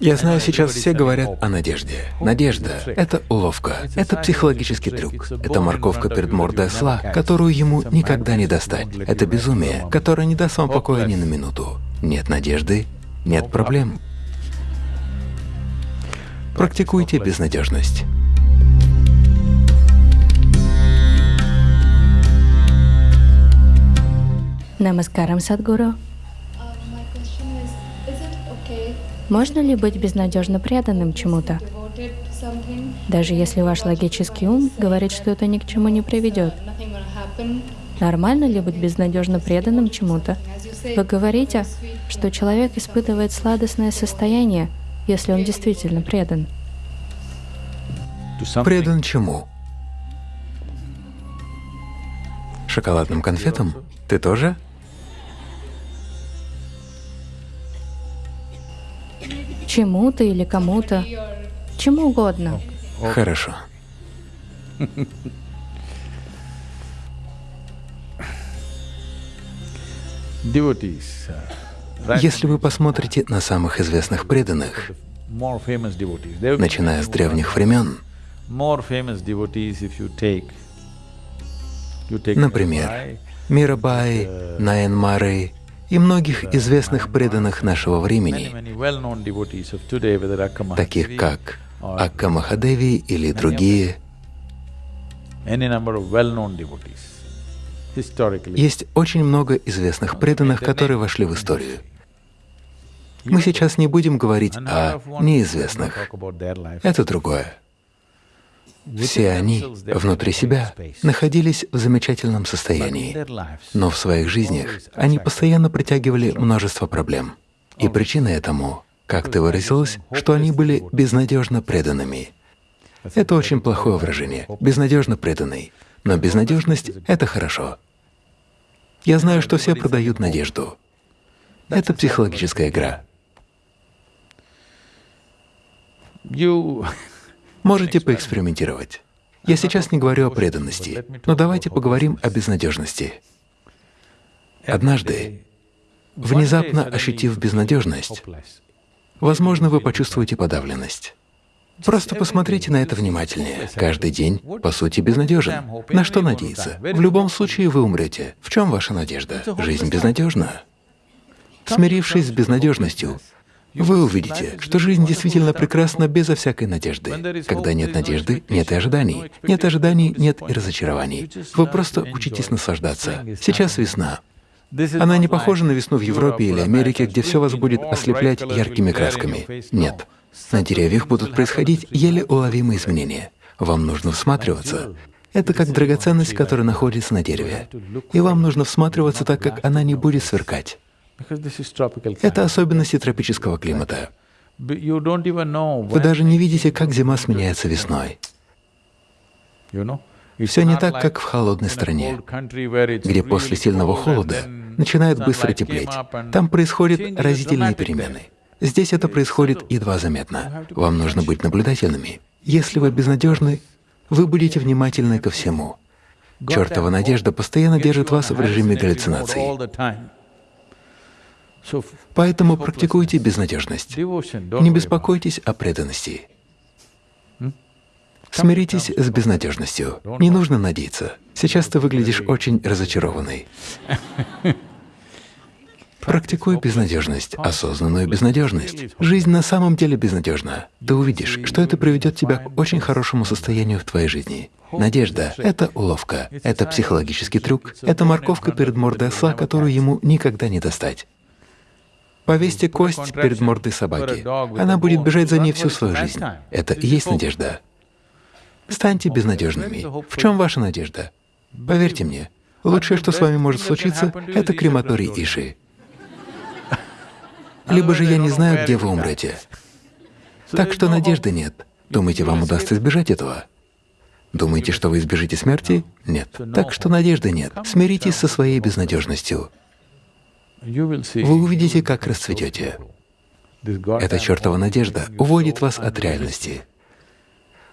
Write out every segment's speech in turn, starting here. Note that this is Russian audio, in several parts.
Я знаю, сейчас все говорят о надежде. Надежда — это уловка, это психологический трюк, это морковка перед мордой осла, которую ему никогда не достать. Это безумие, которое не даст вам покоя ни на минуту. Нет надежды — нет проблем. Практикуйте безнадежность. Намаскарам, Садгуру. Можно ли быть безнадежно преданным чему-то, даже если ваш логический ум говорит, что это ни к чему не приведет? Нормально ли быть безнадежно преданным чему-то? Вы говорите, что человек испытывает сладостное состояние, если он действительно предан. Предан чему? Шоколадным конфетам? Ты тоже? Чему-то или кому-то, чему угодно. Хорошо. Если вы посмотрите на самых известных преданных, начиная с древних времен, например, Мирабай, Наянмары, и многих известных преданных нашего времени, таких как Акка Махадеви или другие. Есть очень много известных преданных, которые вошли в историю. Мы сейчас не будем говорить о неизвестных. Это другое. Все они внутри себя находились в замечательном состоянии, но в своих жизнях они постоянно притягивали множество проблем. И причина этому, как ты выразилась, что они были безнадежно преданными. Это очень плохое выражение — безнадежно преданный. Но безнадежность — это хорошо. Я знаю, что все продают надежду. Это психологическая игра. Можете поэкспериментировать. Я сейчас не говорю о преданности, но давайте поговорим о безнадежности. Однажды, внезапно ощутив безнадежность, возможно, вы почувствуете подавленность. Просто посмотрите на это внимательнее. Каждый день, по сути, безнадежен. На что надеяться? В любом случае вы умрете. В чем ваша надежда? Жизнь безнадежна. Смирившись с безнадежностью, вы увидите, что жизнь действительно прекрасна безо всякой надежды. Когда нет надежды, нет и ожиданий. Нет ожиданий, нет и разочарований. Вы просто учитесь наслаждаться. Сейчас весна. Она не похожа на весну в Европе или Америке, где все вас будет ослеплять яркими красками. Нет. На деревьях будут происходить еле уловимые изменения. Вам нужно всматриваться. Это как драгоценность, которая находится на дереве. И вам нужно всматриваться так, как она не будет сверкать. Это особенности тропического климата. Вы даже не видите, как зима сменяется весной. Все не так, как в холодной стране, где после сильного холода начинает быстро теплеть. Там происходят разительные перемены. Здесь это происходит едва заметно. Вам нужно быть наблюдательными. Если вы безнадежны, вы будете внимательны ко всему. Чертова надежда постоянно держит вас в режиме галлюцинаций. Поэтому практикуйте безнадежность. Не беспокойтесь о преданности. Смиритесь с безнадежностью. Не нужно надеяться. Сейчас ты выглядишь очень разочарованной. Практикуй безнадежность, осознанную безнадежность. Жизнь на самом деле безнадежна. Ты увидишь, что это приведет тебя к очень хорошему состоянию в твоей жизни. Надежда — это уловка, это психологический трюк, это морковка перед мордой осла, которую ему никогда не достать. Повесьте кость перед мордой собаки. Она будет бежать за ней всю свою жизнь. Это и есть надежда. Станьте безнадежными. В чем ваша надежда? Поверьте мне, лучшее, что с вами может случиться, это крематорий Иши. Либо же я не знаю, где вы умрете. Так что надежды нет. Думаете, вам удастся избежать этого? Думаете, что вы избежите смерти? Нет. Так что надежды нет. Смиритесь со своей безнадежностью. Вы увидите, как расцветете. Эта чертова надежда уводит вас от реальности.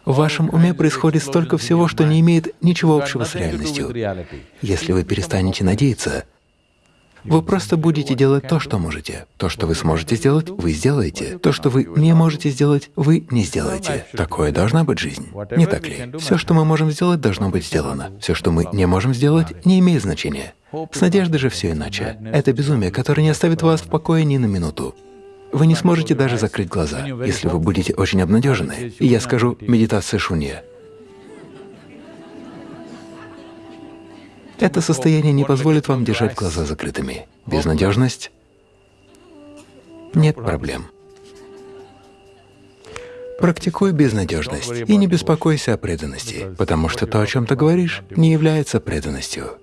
В вашем уме происходит столько всего, что не имеет ничего общего с реальностью. Если вы перестанете надеяться, Вы просто будете делать то, что можете. То, что вы сможете сделать, вы сделаете. То, что вы не можете сделать, вы не сделаете. Такое должна быть жизнь. Не так ли? Все, что мы можем сделать, должно быть сделано. Все, что мы не можем сделать, не имеет значения. С надеждой же все иначе. Это безумие, которое не оставит вас в покое ни на минуту. Вы не сможете даже закрыть глаза, если вы будете очень обнадежены. И я скажу «медитация шунья». Это состояние не позволит вам держать глаза закрытыми. Безнадежность — нет проблем. Практикуй безнадежность и не беспокойся о преданности, потому что то, о чем ты говоришь, не является преданностью.